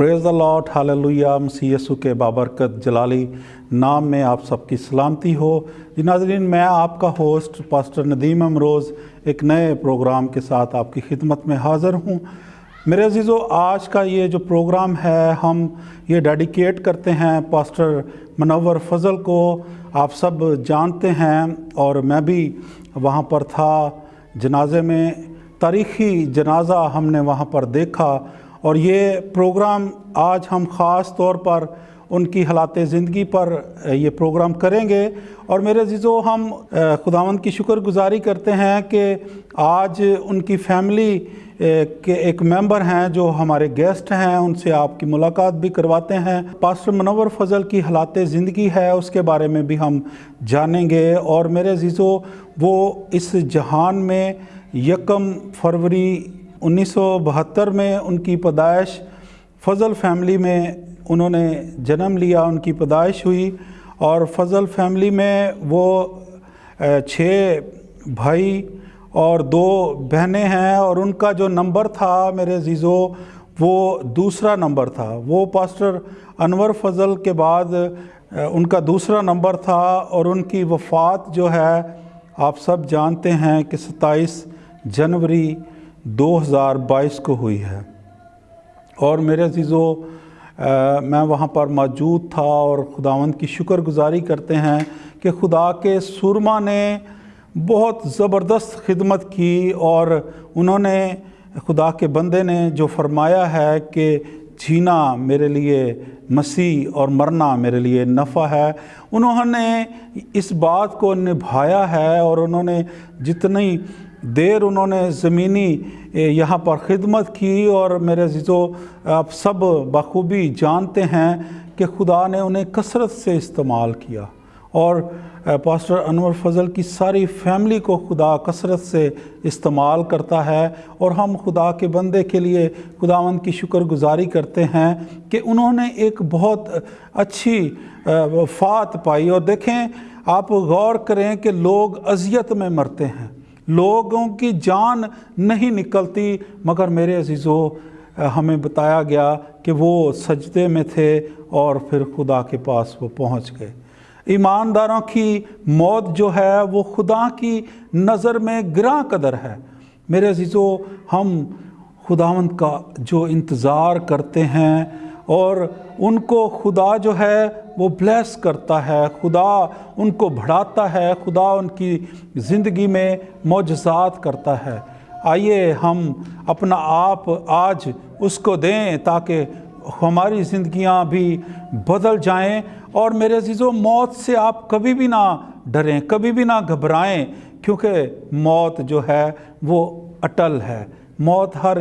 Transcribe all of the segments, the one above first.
پریز دا لاٹ حاللویہ مسیح یسو کے بابرکت جلالی نام میں آپ سب کی سلامتی ہو جی ناظرین میں آپ کا ہوسٹ پاسٹر ندیم امروز ایک نئے پروگرام کے ساتھ آپ کی خدمت میں حاضر ہوں میرے عزیزو آج کا یہ جو پروگرام ہے ہم یہ ڈیڈیکیٹ کرتے ہیں پاسٹر منور فضل کو آپ سب جانتے ہیں اور میں بھی وہاں پر تھا جنازے میں تاریخی جنازہ ہم نے وہاں پر دیکھا اور یہ پروگرام آج ہم خاص طور پر ان کی حالات زندگی پر یہ پروگرام کریں گے۔ اور میرے عزیزو، ہم خداوند کی شکر گزاری کرتے ہیں کہ آج ان کی فیملی کے ایک ممبر ہیں جو ہمارے گیسٹ ہیں، ان سے آپ کی ملاقات بھی کرواتے ہیں۔ پاسٹر منور فضل کی حالات زندگی ہے، اس کے بارے میں بھی ہم جانیں گے۔ اور میرے عزیزو، وہ اس جہان میں یکم فروری انیس سو بہتر میں ان کی پیدائش، فضل فیملی میں انہوں نے جنم لیا، ان کی پیدائش ہوئی اور فضل فیملی میں وہ چھ بھائی اور دو بہنیں ہیں اور ان کا جو نمبر تھا میرے عزیزو، وہ دوسرا نمبر تھا۔ وہ پاسٹر انور فضل کے بعد ان کا دوسرا نمبر تھا اور ان کی وفات جو ہے، آپ سب جانتے ہیں کہ ستائیس جنوری دو ہزار بائیس کو ہوئی ہے۔ اور میرے عزیزو میں وہاں پر موجود تھا اور خداوند کی شکر گزاری کرتے ہیں کہ خدا کے سرما نے بہت زبردست خدمت کی اور انہوں نے، خدا کے بندے نے جو فرمایا ہے کہ جینا میرے لیے مسیح اور مرنا میرے لیے نفع ہے، انہوں نے اس بات کو نبھایا ہے اور انہوں نے جتنی دیر انہوں نے زمینی یہاں پر خدمت کی اور میرے عزیزو، آپ سب بخوبی جانتے ہیں کہ خدا نے انہیں کثرت سے استعمال کیا اور پاسٹر انور فضل کی ساری فیملی کو خدا کثرت سے استعمال کرتا ہے اور ہم خدا کے بندے کے لیے خداوند کی شکر گزاری کرتے ہیں کہ انہوں نے ایک بہت اچھی وفات پائی اور دیکھیں، آپ غور کریں کہ لوگ اذیت میں مرتے ہیں۔ لوگوں کی جان نہیں نکلتی، مگر میرے عزیزو، ہمیں بتایا گیا کہ وہ سجدے میں تھے اور پھر خدا کے پاس وہ پہنچ گئے۔ ایمانداروں کی موت جو ہے وہ خدا کی نظر میں گراں قدر ہے۔ میرے عزیزو، ہم خداوند کا جو انتظار کرتے ہیں اور ان کو خدا جو ہے وہ بلیس کرتا ہے، خدا ان کو بڑھاتا ہے، خدا ان کی زندگی میں معجزات کرتا ہے۔ آئیے ہم اپنا آپ آج اس کو دیں تاکہ ہماری زندگیاں بھی بدل جائیں۔ اور میرے عزیزو، موت سے آپ کبھی بھی نہ ڈریں، کبھی بھی نہ گھبرائیں، کیونکہ موت جو ہے وہ اٹل ہے۔ موت ہر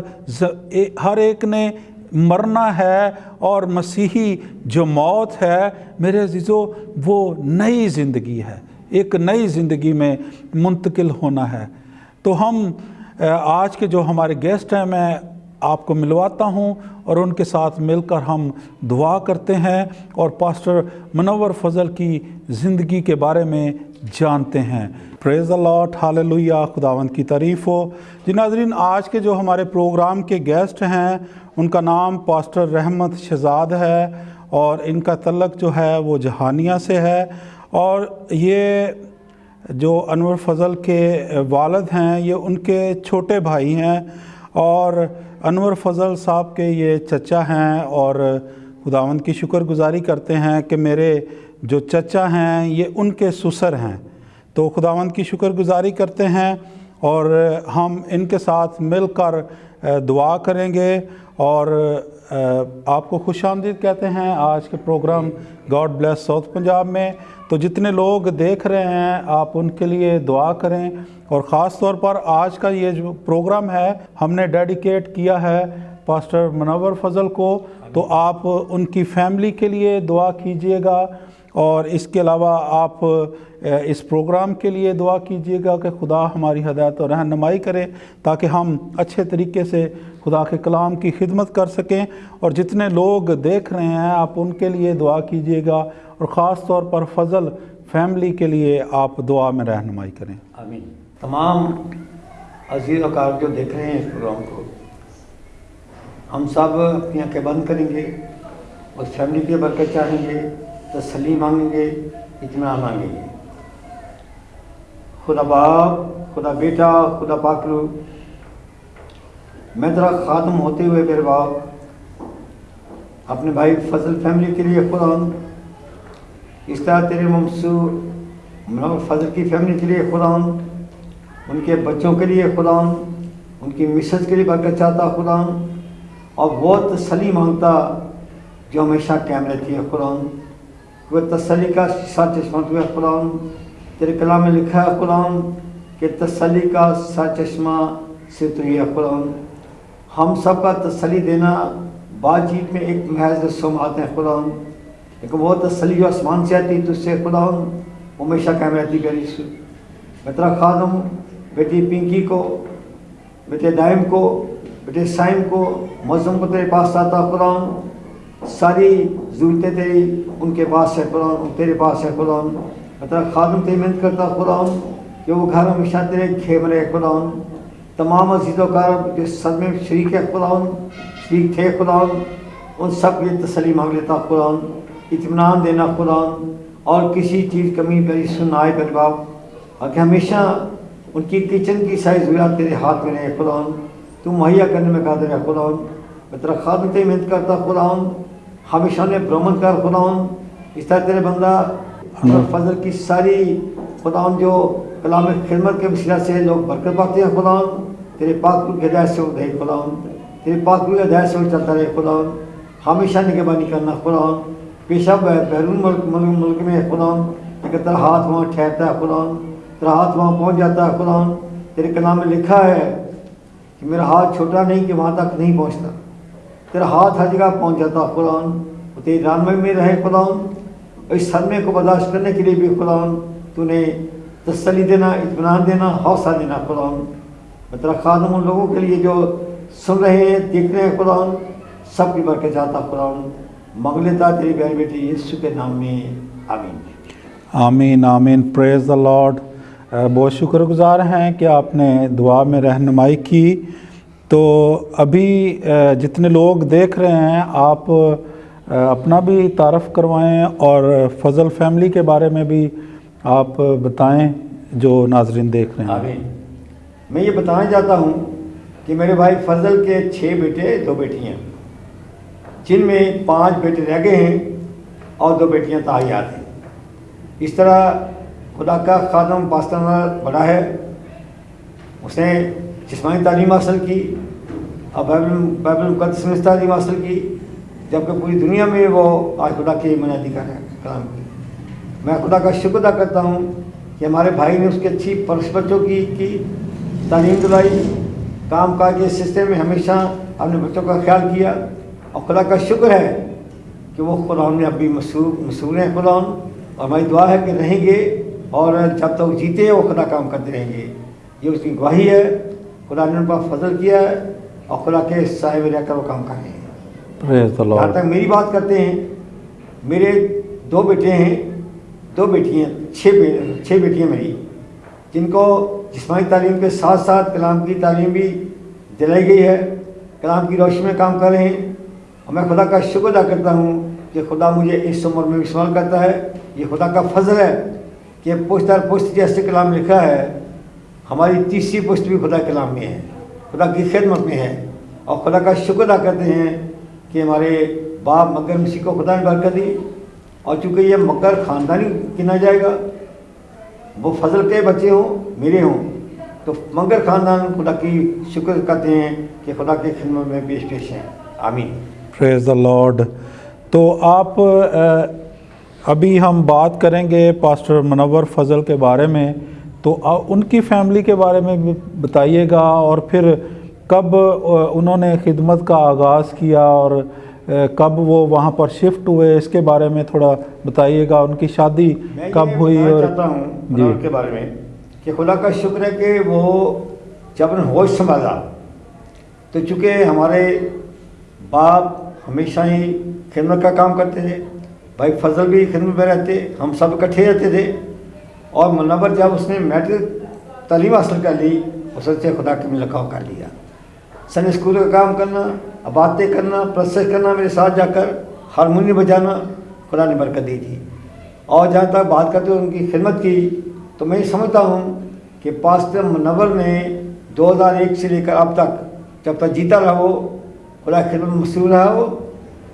ہر ایک نے مرنا ہے اور مسیحی جو موت ہے، میرے عزیزو، وہ نئی زندگی ہے۔ ایک نئی زندگی میں منتقل ہونا ہے۔ تو ہم آج کے جو ہمارے گیسٹ ہیں، میں آپ کو ملواتا ہوں اور ان کے ساتھ مل کر ہم دعا کرتے ہیں اور پاسٹر منور فضل کی زندگی کے بارے میں جانتے ہیں۔ پریز اللہ حاللویہ خداوند کی تعریف ہو۔ جی ناظرین، آج کے جو ہمارے پروگرام کے گیسٹ ہیں، ان کا نام پاسٹر رحمت شہزاد ہے اور ان کا تعلق جو ہے وہ جہانیہ سے ہے۔ اور یہ جو انور فضل کے والد ہیں، یہ ان کے چھوٹے بھائی ہیں۔ اور انور فضل صاحب کے یہ چچا ہیں اور خداوند کی شکر گزاری کرتے ہیں کہ میرے جو چچا ہیں یہ ان کے سسر ہیں۔ تو خداوند کی شکر گزاری کرتے ہیں اور ہم ان کے ساتھ مل کر دعا کریں گے اور آپ کو خوش آمدید کہتے ہیں۔ آج کے programme God bless South Punjab میں تو جتنے لوگ دیکھ رہے ہیں، آپ ان کے لیے دعا کریں۔ اور خاص طور پر آج کا یہ جو پروگرام ہے، ہم نے ڈیڈیکیٹ کیا ہے پاسٹر منور فضل کو۔ تو آپ ان کی فیملی کے لیے دعا کیجیے گا۔ اور اس کے علاوہ آپ اس پروگرام کے لیے دعا کیجیے گا کہ خدا ہماری ہدایت اور رہنمائی کرے، تاکہ ہم اچھے طریقے سے خدا کے کلام کی خدمت کر سکیں۔ اور جتنے لوگ دیکھ رہے ہیں، آپ ان کے لیے دعا کیجیے گا۔ اور خاص طور پر فضل فیملی کے لیے آپ دعا میں رہنمائی کریں۔ آمین۔ تمام عزیز اوقات جو دیکھ رہے ہیں اس پروگرام کو، ہم سب اپنی آنکھیں بند کریں گے اور فیملی کی برکت چاہیں گے تسلی مانگیں گے، اطمینان مانگیں گے۔ خدا باپ، خدا بیٹا، خدا پاکرو میں تیرا خاتم ہوتے ہوئے میرے باپ، اپنے بھائی فضل فیملی کے لیے خدا اس طرح تیرے ممسو منور فضل کی فیملی کے لیے خدا ان کے بچوں کے لیے خدا ان کی مسز کے لیے برکت چاہتا خدا اور وہ تسلی مانگتا جو ہمیشہ قائم رہتی ہے خدا وہ تسلی کا سچ چشمہ تو ہے خدا تیرے کلام میں لکھا ہے خدا کہ تسلی کا سچ چشمہ سے تو ہی ہے خدا ہم سب کا تسلی دینا بات چیت میں ایک محض سم ہیں خدا لیکن وہ تسلی جو آسمان سے آتی تو اس سے خدا ہمیشہ قائم رہتی گری میں تیرا خادم بیٹی پنکی کو، بیٹے دائم کو، بیٹے سائم کو مظم کو تیرے پاس آتا قرآن ساری ضرورتیں تیری ان کے پاس ہے قرآن تیرے پاس ہے قرآن میں تیرا خادم، تیری محنت کرتا قرآن کہ وہ گھر ہمیشہ تیرے کھیم رہے قرآن تمام عزیز و کار جو صدمے میں شریک ہے قرآن شریک تھے قرآن ان سب کی تسلی مانگ لیتا قرآن اطمینان دینا قرآن اور کسی چیز کمی پری سنائے پر باپ۔ اور کہ ہمیشہ ان کی کچن کی ساری ضروریات تیرے ہاتھ میں رہے قرآن تو مہیا کرنے میں قادر ہے قرآن میں تیرا خادم تے محنت کرتا قرآن ہمیشہ نے برہمن کر قرآن اس طرح تیرے بندہ فضل کی ساری قرآن جو کلام خدمت کے وسیلہ سے لوگ برکت پاتے ہیں قرآن تیرے پاک کی ہدایت سے وہ رہے قرآن تیرے پاک کی ہدایت سے چلتا رہے قرآن ہمیشہ نگہبانی کرنا قرآن پیشہ بیرون ملک ملک ملک میں قرآن لیکن تیرا ہاتھ وہاں ٹھہرتا ہے قرآن تیرا ہاتھ وہاں پہنچ جاتا ہے قرآن تیرے کلام میں لکھا ہے کہ میرا ہاتھ چھوٹا نہیں کہ وہاں تک نہیں پہنچتا۔ تیرا ہاتھ ہر جگہ پہنچ جاتا قرآن وہ تیری میں رہے قرآن اس صدمے کو برداشت کرنے کے لیے بھی قرآن تو نے تسلی دینا، اطمینان دینا، حوصلہ دینا قرآن میں تیرا خادم ان لوگوں کے لیے جو سن رہے ہیں، دیکھ رہے ہیں قرآن سب کی برکت چاہتا قرآن مانگ لیتا تیری بہن بیٹی یسو کے نام میں آمین۔ آمین آمین۔ پریز دا لارڈ بہت شکر گزار ہیں کہ آپ نے دعا میں رہنمائی کی۔ تو ابھی جتنے لوگ دیکھ رہے ہیں آپ اپنا بھی تعارف کروائیں اور فضل فیملی کے بارے میں بھی آپ بتائیں جو ناظرین دیکھ رہے ہیں۔ آمین۔ میں یہ بتانا چاہتا ہوں کہ میرے بھائی فضل کے چھ بیٹے دو بیٹیاں۔ جن میں پانچ بیٹے رہ گئے ہیں اور دو بیٹیاں تاحیات ہیں۔ اس طرح خدا کا خادم پاکستان بڑا ہے۔ اس نے جسمانی تعلیم حاصل کی اور بائبل بائبل مقدس میں تعلیم حاصل کی، جبکہ پوری دنیا میں وہ آج خدا کی منادی کر رہے ہیں کلام کی میں خدا کا شکر ادا کرتا ہوں کہ ہمارے بھائی نے اس کی اچھی پرس بچوں کی کی تعلیم دلائی۔ کام کاج کے سسٹم میں ہمیشہ اپنے بچوں کا خیال کیا۔ اور خدا کا شکر ہے کہ وہ قرآن میں اب بھی مشہور مشہور ہیں قرآن اور ہماری دعا ہے کہ رہیں گے اور جب تک جیتے وہ خدا کام کرتے رہیں گے۔ یہ اس کی گواہی ہے۔ خدا نے ان پر فضل کیا ہے اور خدا کے سائے میں رہ کر وہ کام کر رہے ہیں۔ جہاں. تک میری بات کرتے ہیں میرے دو بیٹے ہیں دو بیٹیاں چھ چھ بیٹیاں میری جن کو جسمانی تعلیم کے ساتھ ساتھ کلام کی تعلیم بھی دلائی گئی ہے۔ کلام کی روشنی میں کام کر رہے ہیں۔ اور میں خدا کا شکر ادا کرتا ہوں کہ خدا مجھے اس عمر میں استعمال کرتا ہے، یہ خدا کا فضل ہے کہ پشت در پشت جیسے کلام لکھا ہے، ہماری تیسری پشت بھی خدا کلام میں ہے، خدا کی خدمت میں ہے۔ اور خدا کا شکر ادا کرتے ہیں کہ ہمارے باپ مگر مسیح کو خدا نے برکت دی۔ اور چونکہ یہ مگر خاندانی گنا جائے گا، وہ فضل کے بچے ہوں، میرے ہوں، تو مگر خاندان خدا کی شکر کرتے ہیں کہ خدا کی خدمت میں پیش پیش ہیں۔ آمین۔ پریز دا لارڈ تو آپ ابھی ہم بات کریں گے پاسٹر منور فضل کے بارے میں تو ان کی فیملی کے بارے میں بھی بتائیے گا اور پھر کب انہوں نے خدمت کا آغاز کیا اور کب وہ وہاں پر شفٹ ہوئے اس کے بارے میں تھوڑا بتائیے گا ان کی شادی کب ہوئی اور جی۔ کے بارے میں کہ خدا کا شکر ہے کہ وہ جب نے ہوش سنبھالا تو چونکہ ہمارے باپ ہمیشہ ہی خدمت کا کام کرتے تھے۔ بھائی فضل بھی خدمت میں رہتے، ہم سب اکٹھے رہتے تھے۔ اور منور جب اس نے میٹرک تعلیم حاصل کر لی، اس سے خدا کے میں لکھاؤ کر لیا سنڈے اسکول کا کام کرنا، باتیں کرنا پروسیس کرنا، میرے ساتھ جا کر ہارمونیم بجانا خدا نے برکت دی تھی۔ اور جہاں تک بات کرتے ہوئے ان کی خدمت کی، تو میں یہ سمجھتا ہوں کہ پاسٹر منور نے دو ہزار ایک سے لے کر اب تک جب تک جیتا رہا وہ خدا خدمت میں مصروف رہا وہ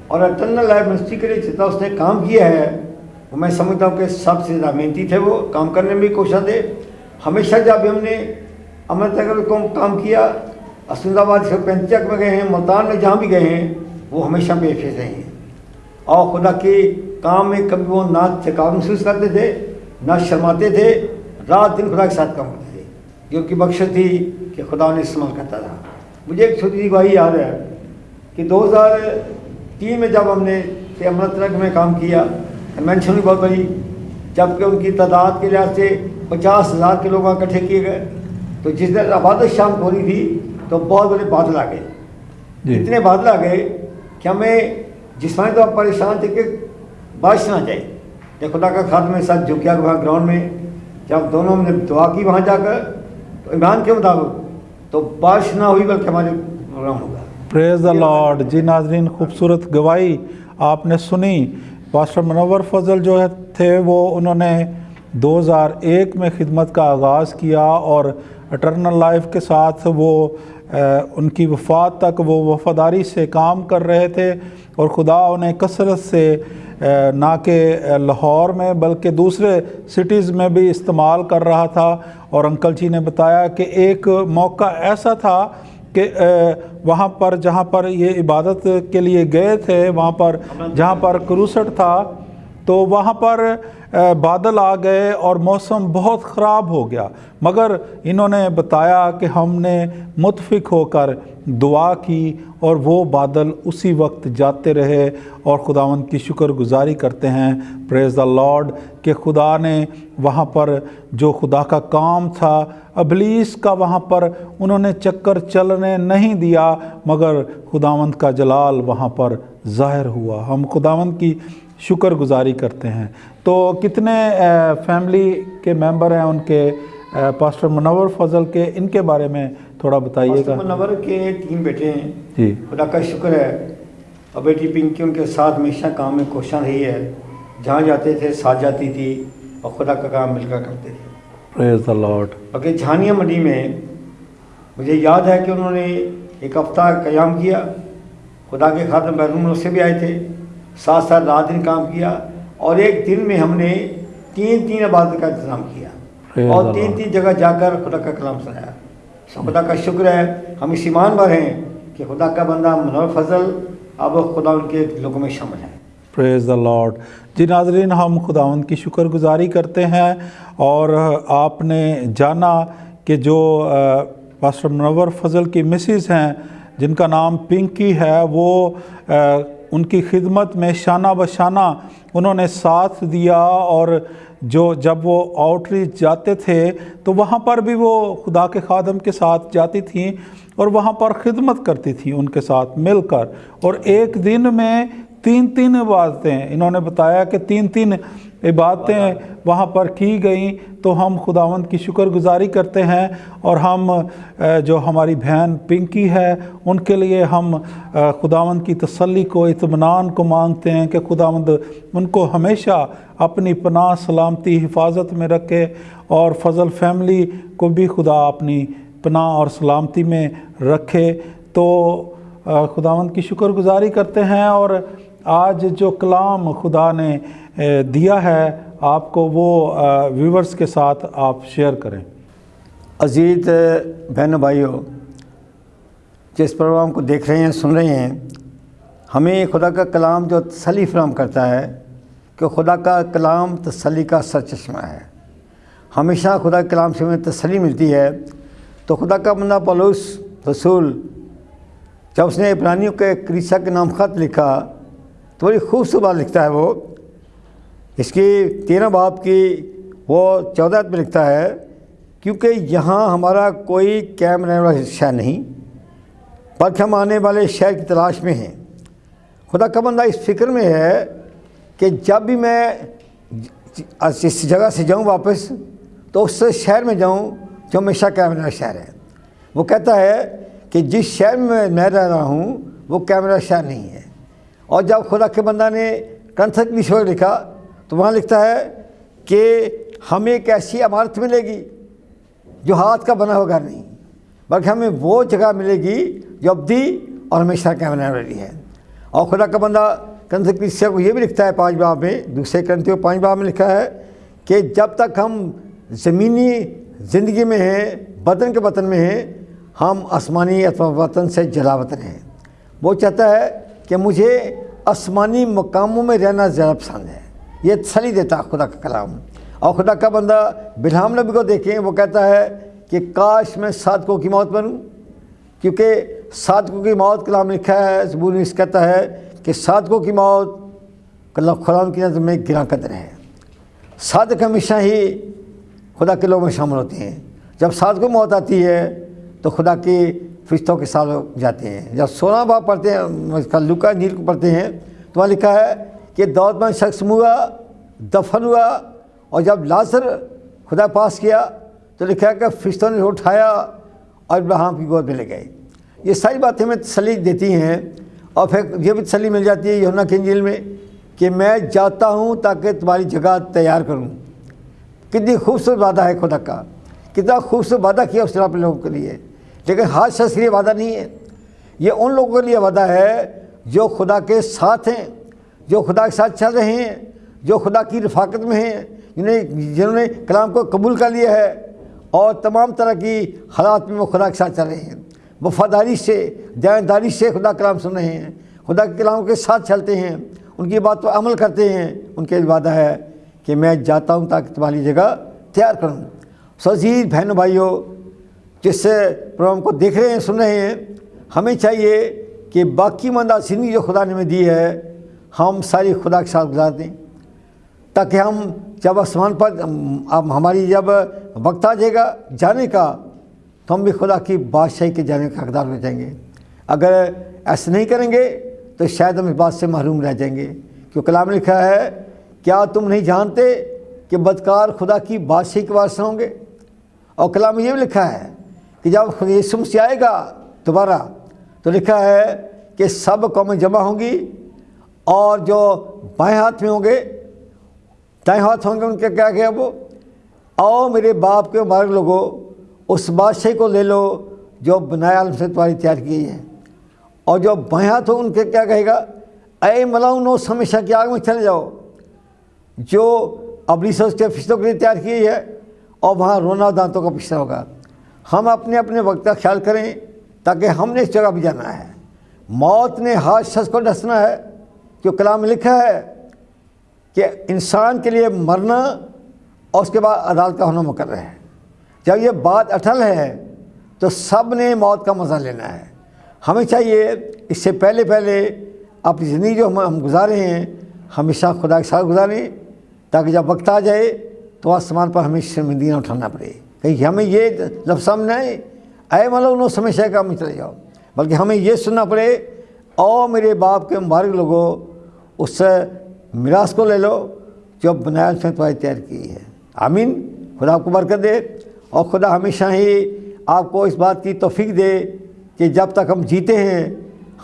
اور اٹرنل لائف منسٹری کے لیے جتنا اس نے کام کیا ہے، وہ میں سمجھتا ہوں کہ سب سے زیادہ محنتی تھے وہ، کام کرنے میں بھی کوشاں تھے۔ ہمیشہ جب ہم نے امرت نگر کو کام کیا اسند آباد سے پینچک میں گئے ہیں، ملتان میں جہاں بھی گئے ہیں، وہ ہمیشہ بے فیض رہے ہیں۔ اور خدا کے کام میں کبھی وہ نہ تھکاوٹ محسوس کرتے تھے، نہ شرماتے تھے، رات دن خدا کے ساتھ کام کرتے تھے۔ جو ان کی بخشت تھی کہ خدا انہیں استعمال کرتا تھا مجھے ایک چھوٹی سی گواہی یاد ہے۔ کہ دو ہزار تین میں جب ہم نے امرت نگر میں کام کیا مینشن بھی بہت بڑی جبکہ ان کی تعداد کے لحاظ سے پچاس ہزار کے لوگ اکٹھے کیے گئے۔ تو جس دن عبادت شام ہو رہی تھی تو بہت بڑے بادل آ گئے۔ جی۔ اتنے بادل آ گئے کہ ہمیں جسمانی طور پر پریشان تھے کہ بارش نہ جائے۔ یہ خدا کا خاتمہ میرے ساتھ جو کیا وہاں گراؤنڈ میں جب دونوں نے دعا کی وہاں جا کر تو ایمان کے مطابق تو بارش نہ ہوئی بلکہ ہمارے پروگرام ہوگا۔ پریز دا لارڈ جی ناظرین، خوبصورت گواہی آپ نے سنی۔ پاسٹر منور فضل جو ہے، تھے، وہ انہوں نے دو ہزار ایک میں خدمت کا آغاز کیا اور اٹرنل لائف کے ساتھ وہ ان کی وفات تک وہ وفاداری سے کام کر رہے تھے اور خدا انہیں کثرت سے نہ کہ لاہور میں بلکہ دوسرے سٹیز میں بھی استعمال کر رہا تھا۔ اور انکل جی نے بتایا کہ ایک موقع ایسا تھا کہ وہاں پر جہاں پر یہ عبادت کے لیے گئے تھے، وہاں پر جہاں پر کروسٹ تھا تو وہاں پر بادل آ گئے اور موسم بہت خراب ہو گیا۔ مگر انہوں نے بتایا کہ ہم نے متفق ہو کر دعا کی اور وہ بادل اسی وقت جاتے رہے اور خداون کی شکر گزاری کرتے ہیں۔ پریز دا لارڈ کہ خدا نے وہاں پر جو خدا کا کام تھا، ابلیس کا وہاں پر انہوں نے چکر چلنے نہیں دیا، مگر خداوند کا جلال وہاں پر ظاہر ہوا۔ ہم خداوند کی شکر گزاری کرتے ہیں۔ تو کتنے فیملی کے ممبر ہیں ان کے پاسٹر منور فضل کے؟ ان کے بارے میں تھوڑا بتائیے گا۔ منور کے تین بیٹے ہیں۔ جی۔ خدا کا شکر ہے۔ اور بیٹی پنکی ان کے ساتھ ہمیشہ کام میں کوشاں رہی ہے۔ جہاں جاتے تھے ساتھ جاتی تھی اور خدا کا کام مل کر کرتے تھے۔ پریز لارڈ باقی جھانیہ منڈی میں مجھے یاد ہے کہ انہوں نے ایک ہفتہ قیام کیا۔ خدا کے خاتم بیرون سے بھی آئے تھے۔ ساتھ ساتھ رات دن کام کیا اور ایک دن میں ہم نے تین تین عبادت کا انتظام کیا اور تین تین جگہ جا کر خدا کا کلام سنایا۔ خدا کا شکر ہے ہم اس ایمان پر ہیں کہ خدا کا بندہ منور فضل اب خدا ان کے لوگوں میں شامل ہے۔ پریز دا لارڈ جی ناظرین ہم خداون کی شکر گزاری کرتے ہیں اور آپ نے جانا کہ جو پاسٹر منور فضل کی مسز ہیں جن کا نام پنکی ہے وہ ان کی خدمت میں شانہ بشانہ انہوں نے ساتھ دیا اور جو جب وہ آؤٹریچ جاتے تھے تو وہاں پر بھی وہ خدا کے خادم کے ساتھ جاتی تھیں اور وہاں پر خدمت کرتی تھیں ان کے ساتھ مل کر۔ اور ایک دن میں تین تین عبادتیں، انہوں نے بتایا کہ تین تین عبادتیں وہاں پر کی گئیں تو ہم خداوند کی شکر گزاری کرتے ہیں اور ہم جو ہماری بہن پنکی ہے، ان کے لیے ہم خداوند کی تسلی کو، اطمینان کو مانگتے ہیں کہ خداوند ان کو ہمیشہ اپنی پناہ، سلامتی، حفاظت میں رکھے اور فضل فیملی کو بھی خدا اپنی پناہ اور سلامتی میں رکھے۔ تو خداوند کی شکر گزاری کرتے ہیں اور آج جو کلام خدا نے دیا ہے، آپ کو وہ ویورز کے ساتھ آپ شیئر کریں۔ عزیز بہن بھائیوں جس پروگرام کو دیکھ رہے ہیں، سن رہے ہیں، ہمیں خدا کا کلام جو تسلی فراہم کرتا ہے، کہ خدا کا کلام تسلی کا سر چشمہ ہے۔ ہمیشہ خدا کے کلام سے ہمیں تسلی ملتی ہے۔ تو خدا کا بندہ پلوس رسول، جب اس نے ابرانیوں کے کریسا کے نام خط لکھا، تو بڑی خوبصورت بات لکھتا ہے وہ۔ اس کی تیرہ باپ کی وہ چودہ میں لکھتا ہے، کیونکہ یہاں ہمارا کوئی قائم رہنے والا شہر نہیں، بلکہ ہم آنے والے شہر کی تلاش میں ہیں۔ خدا کا بندہ اس فکر میں ہے کہ جب بھی میں اس جگہ سے جاؤں واپس، تو اس شہر میں جاؤں جو ہمیشہ قائم رہنے والا شہر ہے۔ وہ کہتا ہے کہ جس شہر میں میں رہ رہا ہوں، وہ کیمرہ شہر نہیں ہے۔ اور جب خدا کے بندہ نے کنتھک نشور لکھا تو وہاں لکھتا ہے کہ ہمیں ایک ایسی عمارت ملے گی جو ہاتھ کا بنا ہوا گھر نہیں، بلکہ ہمیں وہ جگہ ملے گی جو ابدی اور ہمیشہ کیمرہ والی ہے۔ اور خدا کا بندہ کنتھک نشور کو یہ بھی لکھتا ہے پانچ باب میں، دوسرے کنتھیوں پانچ باب میں لکھا ہے کہ جب تک ہم زمینی زندگی میں ہیں، بدن کے وطن میں ہیں، ہم آسمانی وطن سے جلا وطن ہیں۔ وہ چاہتا ہے کہ مجھے آسمانی مقاموں میں رہنا زیادہ پسند ہے۔ یہ تسلی دیتا ہے خدا کا کلام۔ اور خدا کا بندہ بلحام نبی کو دیکھیں، وہ کہتا ہے کہ کاش میں صادقوں کی موت بنوں۔ کیونکہ صادقوں کی موت کلام لکھا ہے، زبور اس کہتا ہے کہ صادقوں کی موت خدا کی نظر میں گراں قدر ہے۔ صادق ہمیشہ ہی خدا کے لوگوں میں شامل ہوتے ہیں۔ جب صادق کو موت آتی ہے تو خدا کی فرشتوں کے ساتھ جاتے ہیں۔ جب سولہ باپ پڑھتے ہیں لکا نیل کو پڑھتے ہیں، تو وہاں لکھا ہے کہ دولت مند شخص ہوا، دفن ہوا اور جب لازر خدا پاس کیا تو لکھا کہ فرشتوں نے اٹھایا اور ابراہم کی گود میں لے گئے۔ یہ ساری باتیں ہمیں تسلی دیتی ہیں اور پھر یہ بھی تسلی مل جاتی ہے یونا کے انجیل میں کہ میں جاتا ہوں تاکہ تمہاری جگہ تیار کروں۔ کتنی خوبصورت وعدہ ہے خدا کا۔ کتنا خوبصورت وعدہ کیا اس طرح اپنے لوگوں کے لیے۔ لیکن ہر شخص کے لیے وعدہ نہیں ہے۔ یہ ان لوگوں کے لیے وعدہ ہے جو خدا کے ساتھ ہیں۔ جو خدا کے ساتھ چل رہے ہیں، جو خدا کی رفاقت میں ہیں، جنہیں جنہوں نے کلام کو قبول کر لیا ہے اور تمام طرح کی حالات میں وہ خدا کے ساتھ چل رہے ہیں۔ وفاداری سے، دینداری سے خدا کلام سن رہے ہیں۔ خدا کے کلام کے ساتھ چلتے ہیں۔ ان کی بات پر عمل کرتے ہیں۔ ان کے وعدہ ہے کہ میں جاتا ہوں تاکہ تمہاری جگہ تیار کروں۔ سوزید بہنوں، بھائیوں، جس سے پروگرام کو دیکھ رہے ہیں، سن رہے ہیں، ہمیں چاہیے کہ باقی مندہ زندگی جو خدا نے ہمیں دی ہے ہم ساری خدا کے ساتھ گزار دیں تاکہ ہم جب آسمان پر اب ہماری جب وقت آ جائے گا جانے کا، تو ہم بھی خدا کی بادشاہی کے جانے کا حقدار ہو جائیں گے۔ اگر ایسا نہیں کریں گے، تو شاید ہم اس بات سے محروم رہ جائیں گے۔ کیوں؟ کلام لکھا ہے، کیا تم نہیں جانتے کہ بدکار خدا کی بادشاہی کے واسطے ہوں گے؟ اور کلام یہ بھی لکھا ہے کہ جب یسوع سے آئے گا دوبارہ، تو لکھا ہے کہ سب قومیں جمع ہوں گی اور جو بائیں ہاتھ میں ہوں گے، دائیں ہاتھ ہوں گے، ان کے کیا کیا وہ؟ آؤ میرے باپ کے مبارک لوگوں اس بادشاہی کو لے لو جو بنایا عالم سے تمہاری تیار کی ہے۔ اور جو بائیں ہاتھ ہو ان کے کیا کہے گا؟ اے ملاؤں نو ہمیشہ کی آگ میں چلے جاؤ۔ جو ابلی سے اس کے فشتوں کے لیے تیار کی ہے، اور وہاں رونا دانتوں کا پشتہ ہوگا۔ ہم اپنے اپنے وقت کا خیال کریں تاکہ ہم نے اس جگہ بھی جانا ہے۔ موت نے ہاتھ شخص کو ڈسنا ہے۔ جو کلام لکھا ہے کہ انسان کے لیے مرنا اور اس کے بعد عدالت کا ہونا مقرر ہے۔ جب یہ بات اٹھل ہے تو سب نے موت کا مزہ لینا ہے۔ ہمیں چاہیے اس سے پہلے پہلے اپنی زندگی جو ہم ہم گزارے ہیں ہمیشہ خدا کے ساتھ گزاریں تاکہ جب وقت آ جائے تو آسمان پر ہمیں شرمندگیاں اٹھانا پڑے۔ کہ ہمیں یہ لفظ سامنے آئے، اے ملو نو سمے شہ کا چلے جاؤ۔ بلکہ ہمیں یہ سننا پڑے، او میرے باپ کے مبارک لوگوں اس سے میراث کو لے لو جو بنایا اس نے تمہاری تیار کی ہے۔ آمین۔ خدا آپ کو برکت دے اور خدا ہمیشہ ہی آپ کو اس بات کی توفیق دے کہ جب تک ہم جیتے ہیں،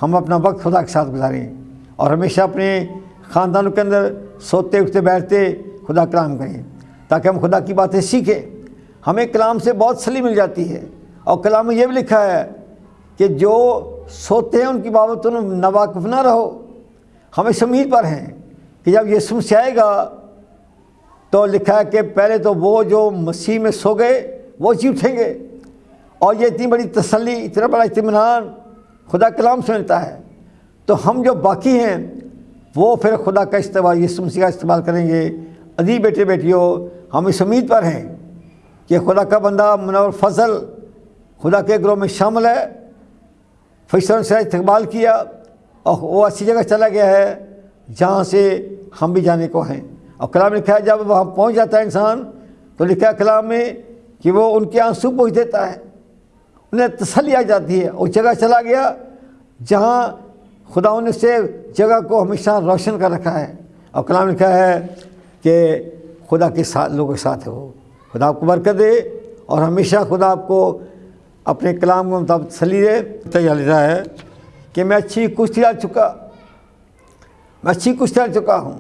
ہم اپنا وقت خدا کے ساتھ گزاریں اور ہمیشہ اپنے خاندانوں کے اندر سوتے اٹھتے بیٹھتے خدا کلام کریں تاکہ ہم خدا کی باتیں سیکھیں۔ ہمیں کلام سے بہت سلی مل جاتی ہے اور کلام میں یہ بھی لکھا ہے کہ جو سوتے ہیں ان کی بابت تم نواقف نہ رہو۔ ہمیں سمید پر ہیں کہ جب یہ سے آئے گا تو لکھا ہے کہ پہلے تو وہ جو مسیح میں سو گئے، وہ جی اٹھیں گے۔ اور یہ اتنی بڑی تسلی، اتنا بڑا اطمینان خدا کلام سے ملتا ہے۔ تو ہم جو باقی ہیں، وہ پھر خدا کا استعمال یہ مسیح کا استعمال کریں گے۔ عدیب بیٹے بیٹیوں ہم اس امید پر ہیں کہ خدا کا بندہ منور فضل خدا کے گروہ میں شامل ہے۔ فیصل سے استقبال کیا۔ اور وہ ایسی جگہ چلا گیا ہے، جہاں سے ہم بھی جانے کو ہیں۔ اور کلام لکھا ہے، جب وہاں پہنچ جاتا ہے انسان، تو لکھا ہے کلام میں کہ وہ ان کے آنسو پہنچ دیتا ہے۔ انہیں تسلی آ جاتی ہے۔ اس جگہ چلا گیا جہاں خدا ان سے جگہ کو ہمیشہ روشن کر رکھا ہے۔ اور کلام لکھا ہے کہ خدا کے ساتھ، لوگوں کے ساتھ ہے وہ خدا آپ کو برکت دے اور ہمیشہ خدا آپ کو اپنے کلام کو مطابق تسلی دے۔ تیار لیتا ہے کہ میں اچھی کشتی ڈال چکا۔ میں اچھی کشتی ڈال چکا ہوں۔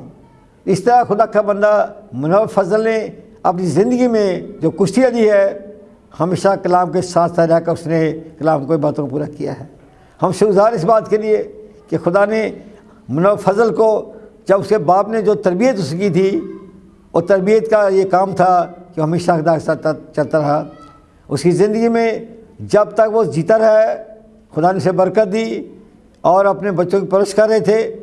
اس طرح خدا کا بندہ منور فضل نے اپنی زندگی میں جو کشتی دی ہے، ہمیشہ کلام کے ساتھ ساتھ رہ کر اس نے کلام کو، باتوں کو پورا کیا ہے۔ ہم سے گزار اس بات کے لیے کہ خدا نے منور فضل کو جب اس کے باپ نے جو تربیت اس کی تھی، اور تربیت کا یہ کام تھا کہ ہمیشہ خدا کے ساتھ چلتا رہا۔ اس کی زندگی میں جب تک وہ جیتا رہا ہے خدا نے اسے برکت دی۔ اور اپنے بچوں کی پرش کر رہے تھے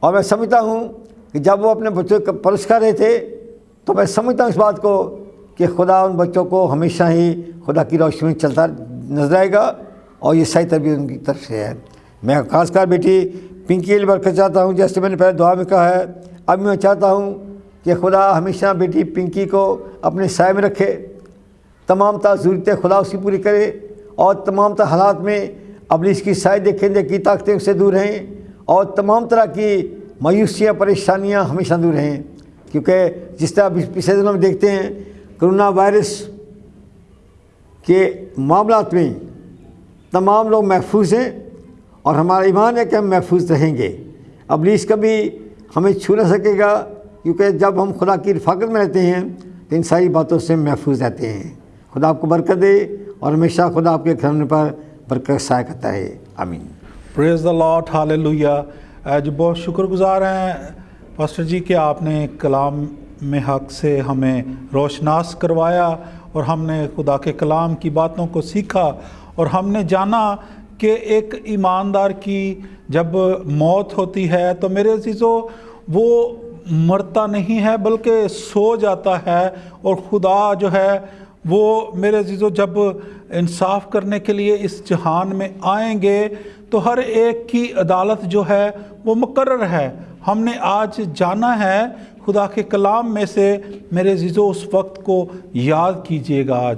اور میں سمجھتا ہوں کہ جب وہ اپنے بچوں کی پرش کر رہے تھے تو میں سمجھتا ہوں اس بات کو کہ خدا ان بچوں کو ہمیشہ ہی خدا کی روشنی میں چلتا نظر آئے گا اور یہ صحیح تربیت ان کی طرف سے ہے۔ میں خاص کر بیٹی پنکی علی برکت چاہتا ہوں، جیسے میں نے پہلے دعا میں کہا ہے۔ اب میں چاہتا ہوں کہ خدا ہمیشہ بیٹی پنکی کو اپنے سائے میں رکھے، تمام تا ضرورتیں خدا اس کی پوری کرے اور تمام تا حالات میں ابلیس کی سائے دیکھیں دے کی طاقتیں اس سے دور رہیں اور تمام طرح کی مایوسیاں، پریشانیاں ہمیشہ دور رہیں کیونکہ جس طرح پچھلے دنوں میں دیکھتے ہیں، کرونا وائرس کے معاملات میں تمام لوگ محفوظ ہیں اور ہمارا ایمان ہے کہ ہم محفوظ رہیں گے۔ ابلیس کبھی ہمیں چھو نہ سکے گا، کیونکہ جب ہم خدا کی رفاقت میں رہتے ہیں، تو ان ساری باتوں سے محفوظ رہتے ہیں۔ خدا آپ کو برکت دے اور ہمیشہ خدا آپ کے گھر پر کرتا ہے۔ آمین۔ پریز دا لاٹ ہاللویا جو بہت شکر گزار ہیں۔ پاسٹر جی کہ آپ نے کلام میں حق سے ہمیں روشناس کروایا اور ہم نے خدا کے کلام کی باتوں کو سیکھا اور ہم نے جانا کہ ایک ایماندار کی جب موت ہوتی ہے تو میرے عزیزو، وہ مرتا نہیں ہے بلکہ سو جاتا ہے اور خدا جو ہے وہ میرے عزیزو، جب انصاف کرنے کے لیے اس جہان میں آئیں گے، تو ہر ایک کی عدالت جو ہے وہ مقرر ہے۔ ہم نے آج جانا ہے، خدا کے کلام میں سے میرے عزیزو، اس وقت کو یاد کیجیے گا آج۔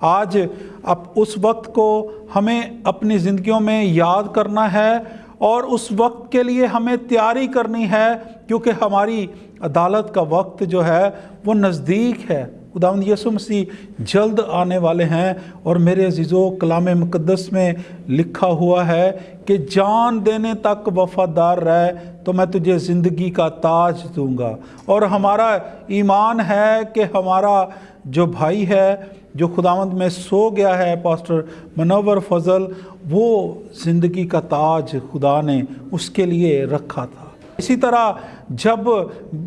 آج اب اس وقت کو ہمیں اپنی زندگیوں میں یاد کرنا ہے۔ اور اس وقت کے لیے ہمیں تیاری کرنی ہے، کیونکہ ہماری عدالت کا وقت جو ہے، وہ نزدیک ہے۔ خداوند یسو مسیح جلد آنے والے ہیں اور میرے عزیزو، کلام مقدس میں لکھا ہوا ہے کہ جان دینے تک وفادار رہے تو میں تجھے زندگی کا تاج دوں گا۔ اور ہمارا ایمان ہے کہ ہمارا جو بھائی ہے جو خداوند میں سو گیا ہے، پاسٹر منور فضل، وہ زندگی کا تاج خدا نے اس کے لیے رکھا تھا۔ اسی طرح جب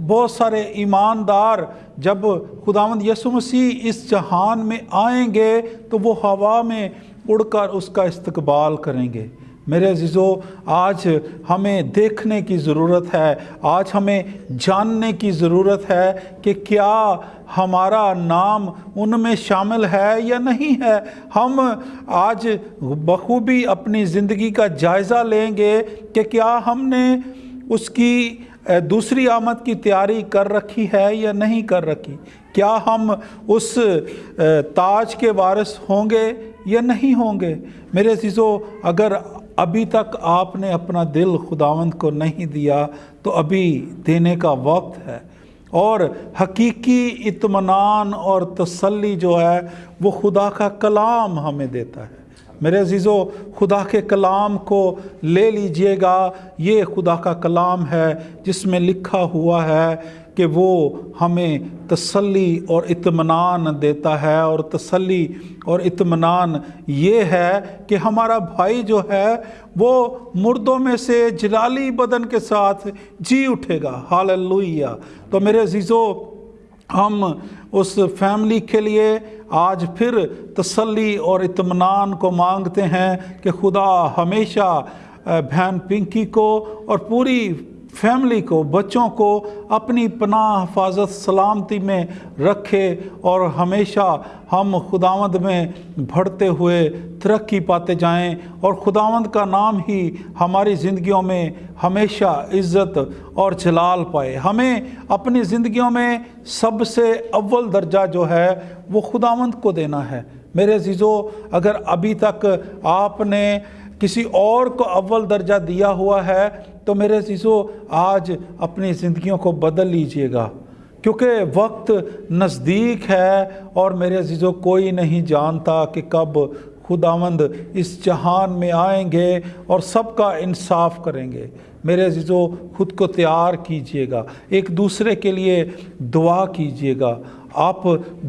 بہت سارے ایماندار جب خداوند یسو مسیح اس جہان میں آئیں گے، تو وہ ہوا میں اڑ کر اس کا استقبال کریں گے۔ میرے عزیزو، آج ہمیں دیکھنے کی ضرورت ہے، آج ہمیں جاننے کی ضرورت ہے کہ کیا ہمارا نام ان میں شامل ہے یا نہیں ہے۔ ہم آج بخوبی اپنی زندگی کا جائزہ لیں گے کہ کیا ہم نے اس کی دوسری آمد کی تیاری کر رکھی ہے یا نہیں کر رکھی۔ کیا ہم اس تاج کے وارث ہوں گے یا نہیں ہوں گے؟ میرے عزیزو، اگر ابھی تک آپ نے اپنا دل خداوند کو نہیں دیا تو ابھی دینے کا وقت ہے۔ اور حقیقی اطمینان اور تسلی جو ہے، وہ خدا کا کلام ہمیں دیتا ہے۔ میرے عزیزو، خدا کے کلام کو لے لیجیے گا۔ یہ خدا کا کلام ہے، جس میں لکھا ہوا ہے کہ وہ ہمیں تسلی اور اطمینان دیتا ہے اور تسلی اور اطمینان یہ ہے کہ ہمارا بھائی جو ہے وہ مردوں میں سے جلالی بدن کے ساتھ جی اٹھے گا۔ حال تو میرے عزیزو، ہم اس فیملی کے لیے آج پھر تسلی اور اطمینان کو مانگتے ہیں کہ خدا ہمیشہ بہن پنکی کو اور پوری فیملی کو، بچوں کو اپنی پناہ، حفاظت، سلامتی میں رکھے اور ہمیشہ ہم خداوند میں بڑھتے ہوئے ترقی پاتے جائیں اور خداوند کا نام ہی ہماری زندگیوں میں ہمیشہ عزت اور جلال پائے۔ ہمیں اپنی زندگیوں میں سب سے اول درجہ جو ہے وہ خداوند کو دینا ہے۔ میرے عزیزو، اگر ابھی تک آپ نے کسی اور کو اول درجہ دیا ہوا ہے تو میرے سیسو آج اپنی زندگیوں کو بدل لیجیے گا، کیونکہ وقت نزدیک ہے اور میرے عزیزو، کوئی نہیں جانتا کہ کب خداوند اس جہان میں آئیں گے اور سب کا انصاف کریں گے۔ میرے عزیزو، خود کو تیار کیجیے گا، ایک دوسرے کے لیے دعا کیجیے گا۔ آپ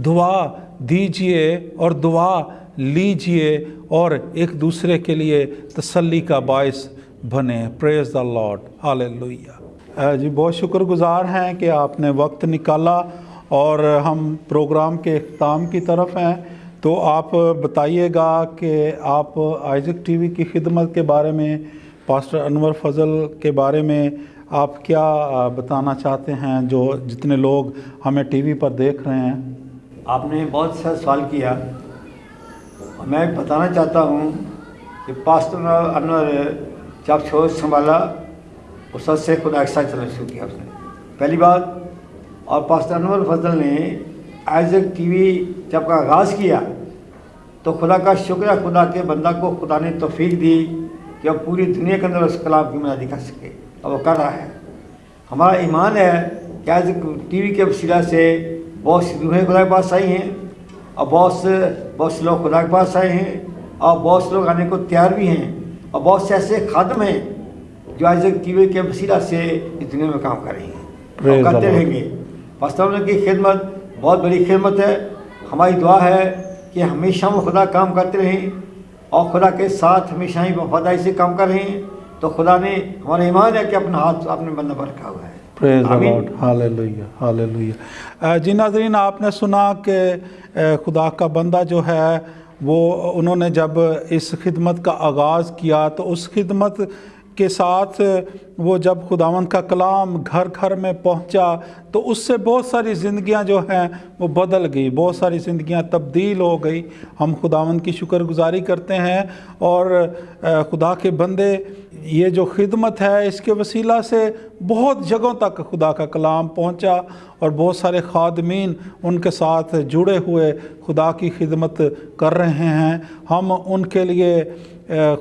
دعا دیجیے اور دعا لیجیے اور ایک دوسرے کے لیے تسلی کا باعث بنے. پریز دا لاڈ ہاللویہ جی بہت شکر گزار ہیں کہ آپ نے وقت نکالا اور ہم پروگرام کے اختتام کی طرف ہیں. تو آپ بتائیے گا کہ آپ آئزک ٹی وی کی خدمت کے بارے میں، پاسٹر انور فضل کے بارے میں آپ کیا بتانا چاہتے ہیں جو جتنے لوگ ہمیں ٹی وی پر دیکھ رہے ہیں؟ آپ نے بہت سا سوال کیا. میں بتانا چاہتا ہوں کہ پاسٹر انور جب شوز سنبھالا، اس سے خدا ایک ساتھ چلنا شروع کیا اس نے۔ پہلی بات، اور پاکستان الفضل نے ایز اے ٹی وی جب کا آغاز کیا، تو خدا کا شکریہ، خدا کے بندہ کو خدا نے توفیق دی کہ اب پوری دنیا کے اندر اس کلام کی منادی کر سکے۔ اور وہ کر رہا ہے۔ ہمارا ایمان ہے کہ ایز ٹی وی کے وسیلہ سے بہت سی روحیں خدا کے پاس آئی ہیں، اور بہت سے بہت سے لوگ خدا کے پاس آئے ہیں، اور بہت سے لوگ آنے کو تیار بھی ہیں۔ اور بہت سے ایسے خادم ہیں جو آج ٹی وی کے وسیلہ سے اس دنیا میں کام کر رہے ہیں۔ اور کرتے رہیں گے۔ پاکستان کی خدمت بہت بڑی خدمت ہے۔ ہماری دعا ہے کہ ہمیشہ وہ خدا کام کرتے رہیں اور خدا کے ساتھ ہمیشہ ہی وفادائی سے کام کر رہے ہیں تو خدا نے ہمارا ایمان ہے کہ اپنا ہاتھ اپنے بندہ پر رکھا ہوا ہے۔ جی ناظرین آپ نے سنا کہ خدا کا بندہ جو ہے وہ انہوں نے جب اس خدمت کا آغاز کیا تو اس خدمت کے ساتھ وہ جب خداون کا کلام گھر گھر میں پہنچا تو اس سے بہت ساری زندگیاں جو ہیں وہ بدل گئی بہت ساری زندگیاں تبدیل ہو گئی ہم خداون کی شکر گزاری کرتے ہیں اور خدا کے بندے یہ جو خدمت ہے اس کے وسیلہ سے بہت جگہوں تک خدا کا کلام پہنچا اور بہت سارے خادمین ان کے ساتھ جڑے ہوئے خدا کی خدمت کر رہے ہیں۔ ہم ان کے لیے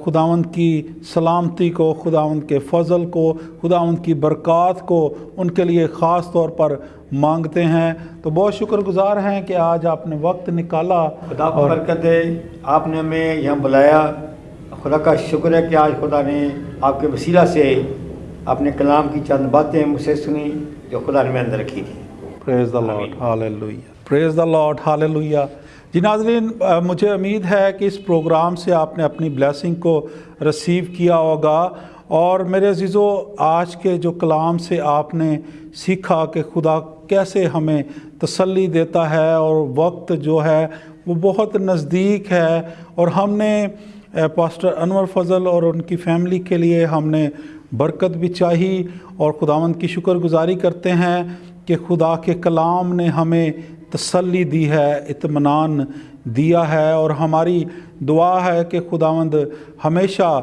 خداوند کی سلامتی کو خداوند کے فضل کو خداوند کی برکات کو ان کے لیے خاص طور پر مانگتے ہیں۔ تو بہت شکر گزار ہیں کہ آج آپ نے وقت نکالا خدا کو برکت دے آپ نے ہمیں یہاں بلایا۔ خدا کا شکر ہے کہ آج خدا نے آپ کے وسیلہ سے اپنے کلام کی چند باتیں مجھ سے سنی جو خدا نے میں اندر رکھی تھی۔ Praise the lord hallelujah praise the lord hallelujah جی ناظرین مجھے امید ہے کہ اس پروگرام سے آپ نے اپنی بلیسنگ کو رسیو کیا ہوگا اور میرے عزیزو آج کے جو کلام سے آپ نے سیکھا کہ خدا کیسے ہمیں تسلی دیتا ہے اور وقت جو ہے وہ بہت نزدیک ہے اور ہم نے پاسٹر انور فضل اور ان کی فیملی کے لیے ہم نے برکت بھی چاہی اور خداوند کی شکر گزاری کرتے ہیں کہ خدا کے کلام نے ہمیں تسلی دی ہے، اطمینان دیا ہے اور ہماری دعا ہے کہ خداوند ہمیشہ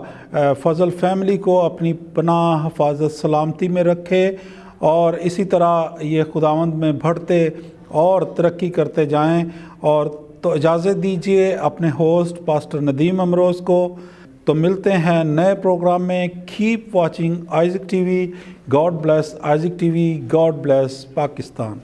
فضل فیملی کو اپنی پناہ، حفاظت، سلامتی میں رکھے اور اسی طرح یہ خداوند میں بڑھتے اور ترقی کرتے جائیں اور تو اجازت دیجیے اپنے ہوسٹ پاسٹر ندیم امروز کو۔ تو ملتے ہیں نئے پروگرام میں۔ Keep watching Isaac T V God bless Isaac T V God bless Pakistan